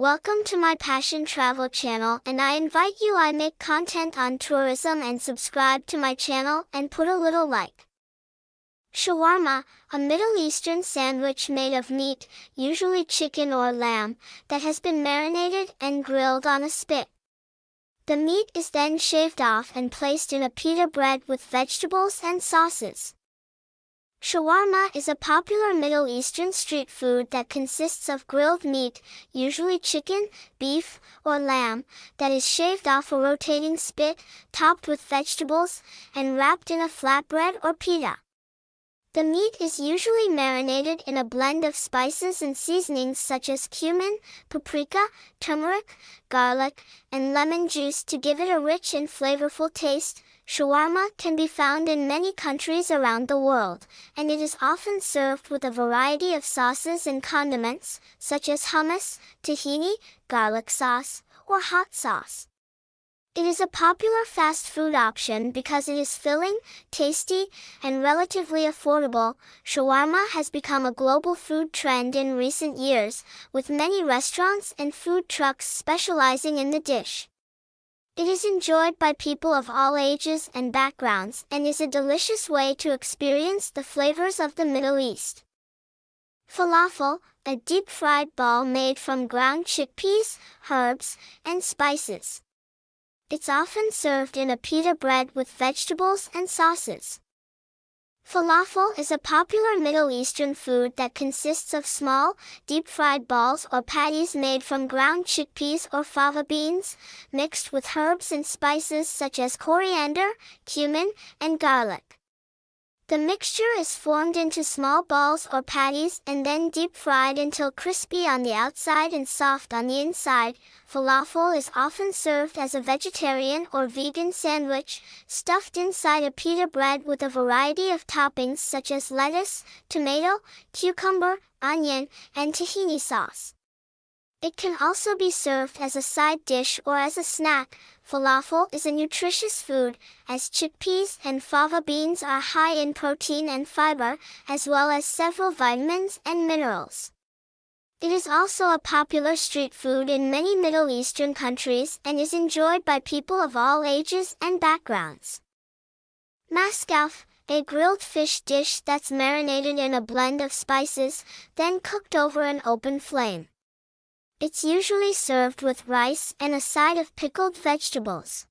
Welcome to my Passion Travel channel and I invite you I make content on tourism and subscribe to my channel and put a little like. Shawarma, a Middle Eastern sandwich made of meat, usually chicken or lamb, that has been marinated and grilled on a spit. The meat is then shaved off and placed in a pita bread with vegetables and sauces. Shawarma is a popular Middle Eastern street food that consists of grilled meat, usually chicken, beef, or lamb, that is shaved off a rotating spit, topped with vegetables, and wrapped in a flatbread or pita. The meat is usually marinated in a blend of spices and seasonings such as cumin, paprika, turmeric, garlic, and lemon juice to give it a rich and flavorful taste, Shawarma can be found in many countries around the world, and it is often served with a variety of sauces and condiments, such as hummus, tahini, garlic sauce, or hot sauce. It is a popular fast food option because it is filling, tasty, and relatively affordable. Shawarma has become a global food trend in recent years, with many restaurants and food trucks specializing in the dish. It is enjoyed by people of all ages and backgrounds and is a delicious way to experience the flavors of the Middle East. Falafel, a deep-fried ball made from ground chickpeas, herbs, and spices. It's often served in a pita bread with vegetables and sauces. Falafel is a popular Middle Eastern food that consists of small, deep-fried balls or patties made from ground chickpeas or fava beans, mixed with herbs and spices such as coriander, cumin, and garlic. The mixture is formed into small balls or patties and then deep fried until crispy on the outside and soft on the inside. Falafel is often served as a vegetarian or vegan sandwich, stuffed inside a pita bread with a variety of toppings such as lettuce, tomato, cucumber, onion, and tahini sauce. It can also be served as a side dish or as a snack. Falafel is a nutritious food, as chickpeas and fava beans are high in protein and fiber, as well as several vitamins and minerals. It is also a popular street food in many Middle Eastern countries and is enjoyed by people of all ages and backgrounds. Masgouf, a grilled fish dish that's marinated in a blend of spices, then cooked over an open flame. It's usually served with rice and a side of pickled vegetables.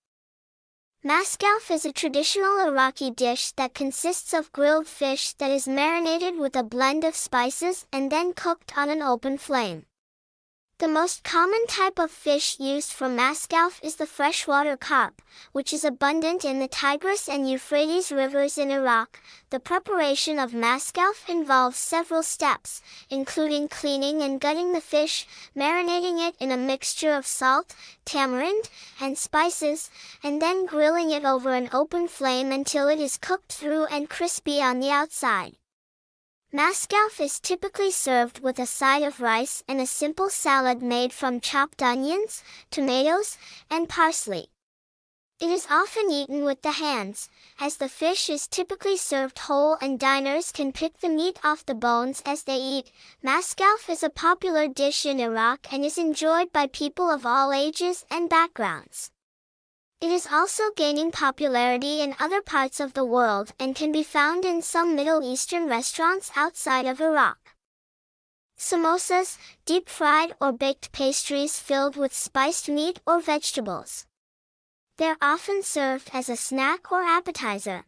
Masgouf is a traditional Iraqi dish that consists of grilled fish that is marinated with a blend of spices and then cooked on an open flame. The most common type of fish used for masgouf is the freshwater carp, which is abundant in the Tigris and Euphrates rivers in Iraq. The preparation of masgouf involves several steps, including cleaning and gutting the fish, marinating it in a mixture of salt, tamarind, and spices, and then grilling it over an open flame until it is cooked through and crispy on the outside. Masgouf is typically served with a side of rice and a simple salad made from chopped onions, tomatoes, and parsley. It is often eaten with the hands, as the fish is typically served whole and diners can pick the meat off the bones as they eat. Masgouf is a popular dish in Iraq and is enjoyed by people of all ages and backgrounds. It is also gaining popularity in other parts of the world and can be found in some Middle Eastern restaurants outside of Iraq. Samosas, deep-fried or baked pastries filled with spiced meat or vegetables. They're often served as a snack or appetizer.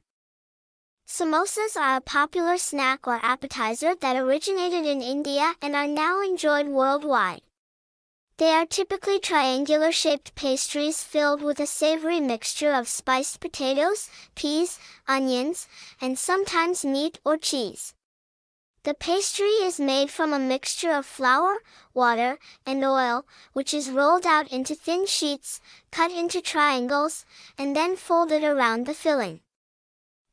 Samosas are a popular snack or appetizer that originated in India and are now enjoyed worldwide. They are typically triangular-shaped pastries filled with a savory mixture of spiced potatoes, peas, onions, and sometimes meat or cheese. The pastry is made from a mixture of flour, water, and oil, which is rolled out into thin sheets, cut into triangles, and then folded around the filling.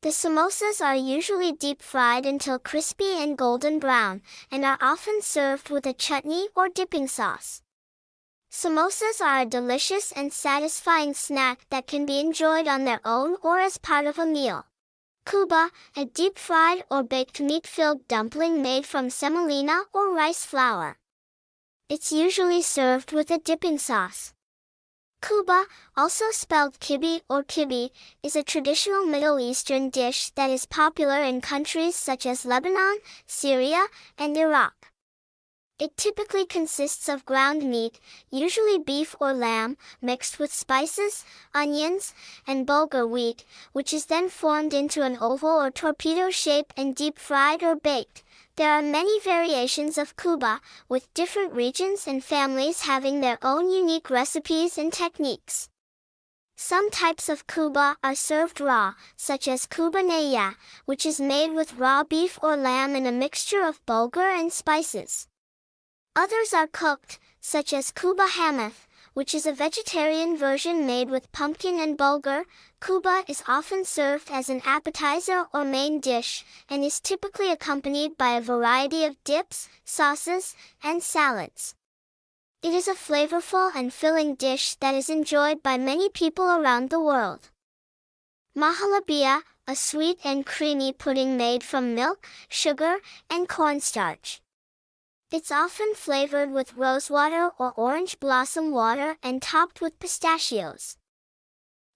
The samosas are usually deep fried until crispy and golden brown, and are often served with a chutney or dipping sauce. Samosas are a delicious and satisfying snack that can be enjoyed on their own or as part of a meal. Kubba, a deep-fried or baked meat-filled dumpling made from semolina or rice flour. It's usually served with a dipping sauce. Kubba, also spelled kibi or kibi, is a traditional Middle Eastern dish that is popular in countries such as Lebanon, Syria, and Iraq. It typically consists of ground meat, usually beef or lamb, mixed with spices, onions, and bulgur wheat, which is then formed into an oval or torpedo shape and deep fried or baked. There are many variations of kubba, with different regions and families having their own unique recipes and techniques. Some types of kubba are served raw, such as kubba neya, which is made with raw beef or lamb in a mixture of bulgur and spices. Others are cooked, such as kubba hamath, which is a vegetarian version made with pumpkin and bulgur. Kubba is often served as an appetizer or main dish, and is typically accompanied by a variety of dips, sauces, and salads. It is a flavorful and filling dish that is enjoyed by many people around the world. Mahalabia, a sweet and creamy pudding made from milk, sugar, and cornstarch. It's often flavored with rosewater or orange blossom water and topped with pistachios.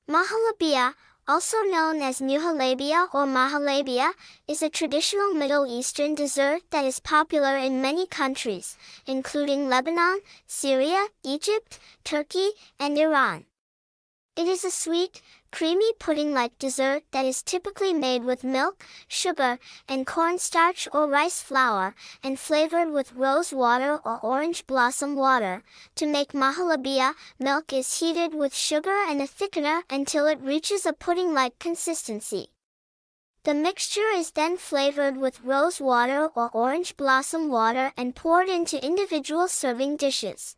Mahalabia, also known as muhalabia or mahalabia, is a traditional Middle Eastern dessert that is popular in many countries, including Lebanon, Syria, Egypt, Turkey, and Iran. It is a sweet, creamy pudding-like dessert that is typically made with milk, sugar, and cornstarch or rice flour, and flavored with rose water or orange blossom water. To make mahalabia, milk is heated with sugar and a thickener until it reaches a pudding-like consistency. The mixture is then flavored with rose water or orange blossom water and poured into individual serving dishes.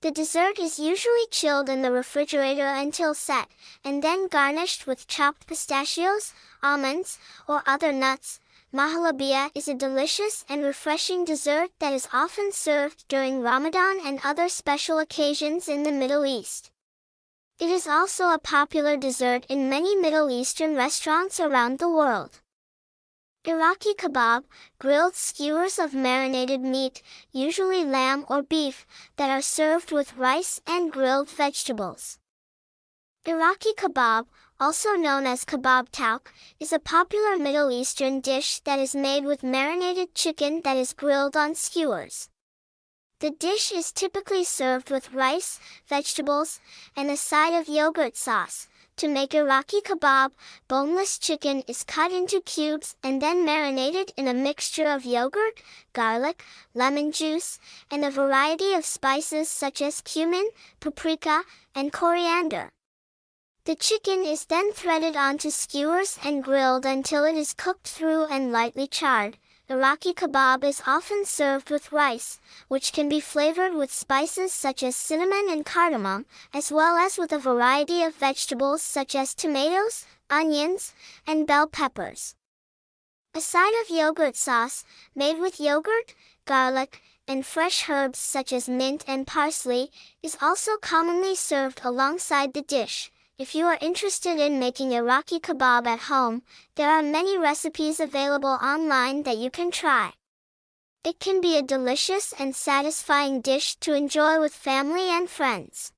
The dessert is usually chilled in the refrigerator until set, and then garnished with chopped pistachios, almonds, or other nuts. Mahalabia is a delicious and refreshing dessert that is often served during Ramadan and other special occasions in the Middle East. It is also a popular dessert in many Middle Eastern restaurants around the world. Iraqi kebab, grilled skewers of marinated meat, usually lamb or beef, that are served with rice and grilled vegetables. Iraqi kebab, also known as kebab tauk, is a popular Middle Eastern dish that is made with marinated chicken that is grilled on skewers. The dish is typically served with rice, vegetables, and a side of yogurt sauce, to make Iraqi kebab, boneless chicken is cut into cubes and then marinated in a mixture of yogurt, garlic, lemon juice, and a variety of spices such as cumin, paprika, and coriander. The chicken is then threaded onto skewers and grilled until it is cooked through and lightly charred. Iraqi kebab is often served with rice, which can be flavored with spices such as cinnamon and cardamom, as well as with a variety of vegetables such as tomatoes, onions, and bell peppers. A side of yogurt sauce, made with yogurt, garlic, and fresh herbs such as mint and parsley, is also commonly served alongside the dish. If you are interested in making Iraqi kebab at home, there are many recipes available online that you can try. It can be a delicious and satisfying dish to enjoy with family and friends.